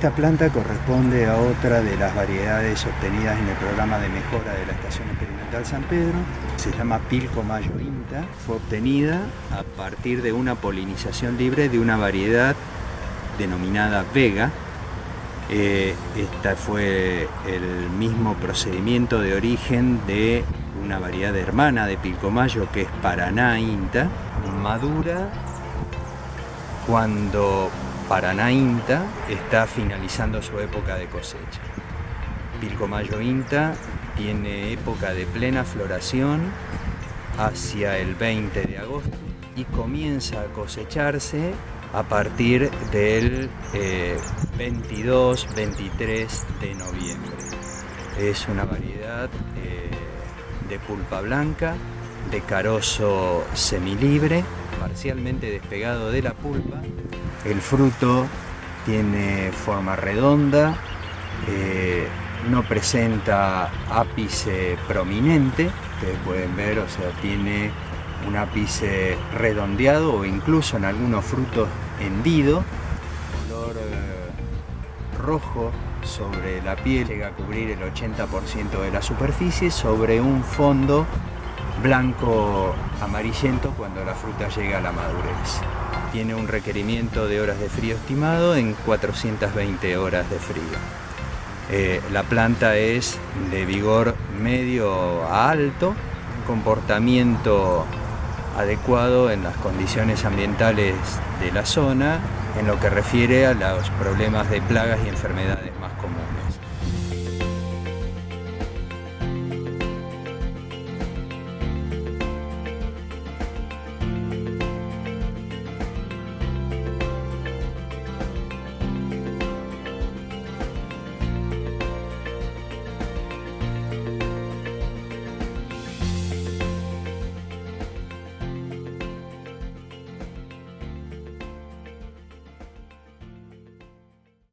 Esta planta corresponde a otra de las variedades obtenidas en el programa de mejora de la Estación Experimental San Pedro. Se llama Pilco Mayo Inta. Fue obtenida a partir de una polinización libre de una variedad denominada Vega. Esta fue el mismo procedimiento de origen de una variedad hermana de Pilcomayo que es Paraná Inta. Madura cuando Paraná Inta está finalizando su época de cosecha. Pilcomayo Inta tiene época de plena floración hacia el 20 de agosto y comienza a cosecharse a partir del 22-23 eh, de noviembre. Es una variedad eh, de pulpa blanca, de carozo semilibre, parcialmente despegado de la pulpa. El fruto tiene forma redonda, eh, no presenta ápice prominente, ustedes pueden ver, o sea, tiene un ápice redondeado o incluso en algunos frutos hendido, color eh, rojo sobre la piel, llega a cubrir el 80% de la superficie sobre un fondo blanco amarillento cuando la fruta llega a la madurez. Tiene un requerimiento de horas de frío estimado en 420 horas de frío. Eh, la planta es de vigor medio a alto, comportamiento adecuado en las condiciones ambientales de la zona en lo que refiere a los problemas de plagas y enfermedades más comunes.